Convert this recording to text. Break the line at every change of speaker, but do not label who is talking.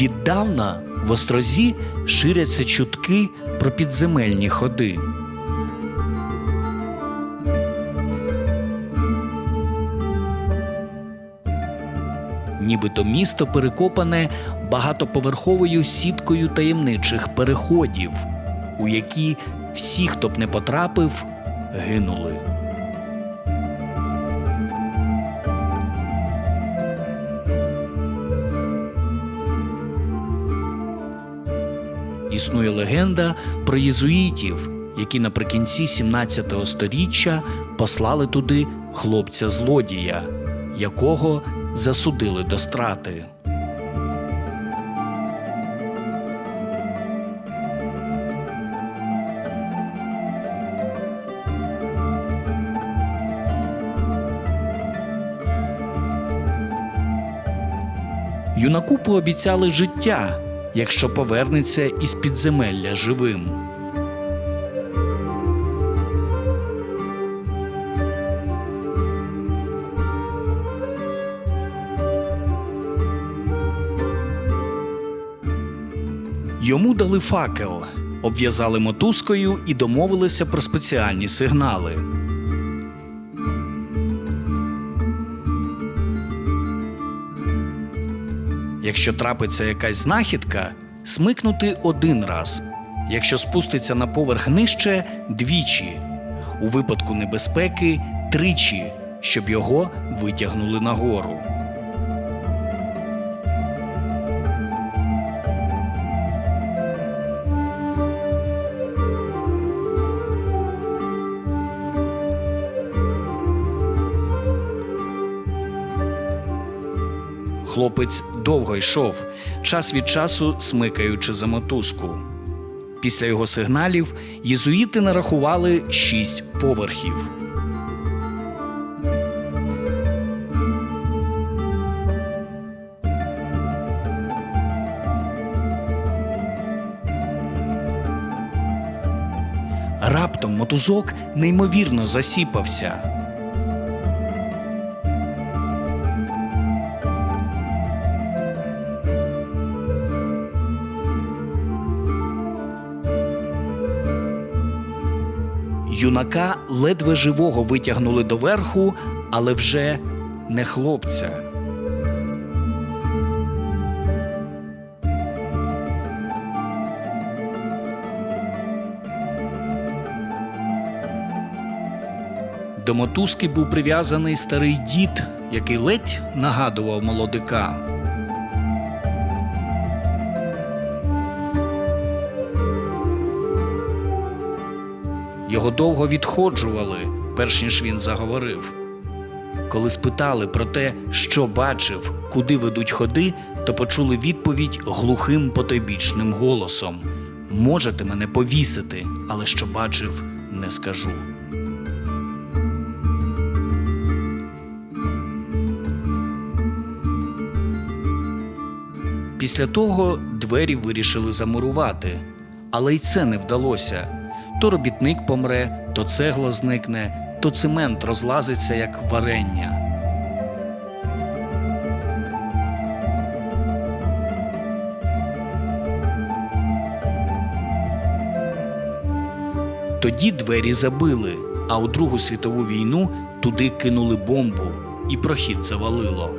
Віддавна в острозі ширяться чутки про підземельні ходи. Нібито місто перекопане багатоповерховою сіткою таємничих переходів, у які всі, хто б не потрапив, гинули. Існує легенда про єзуїтів, які наприкінці 17 століття послали туди хлопця-злодія, якого засудили до страти. Юнаку пообіцяли життя, якщо повернеться із підземелля живим. Йому дали факел, обв'язали мотузкою і домовилися про спеціальні сигнали. Якщо трапиться якась знахідка, смикнути один раз. Якщо спуститься на поверх нижче двічі. У випадку небезпеки тричі, щоб його витягнули нагору. Хлопець довго йшов, час від часу смикаючи за мотузку. Після його сигналів єзуїти нарахували шість поверхів. Раптом мотузок неймовірно засіпався. Юнака ледве живого витягнули доверху, але вже не хлопця. До мотузки був прив'язаний старий дід, який ледь нагадував молодика. Його довго відходжували, перш ніж він заговорив. Коли спитали про те, що бачив, куди ведуть ходи, то почули відповідь глухим потойбічним голосом: Можете мене повісити, але що бачив, не скажу. Після того двері вирішили замурувати, але й це не вдалося. То робітник помре, то цегла зникне, то цемент розлазиться як варення. Тоді двері забили, а у Другу світову війну туди кинули бомбу, і прохід завалило.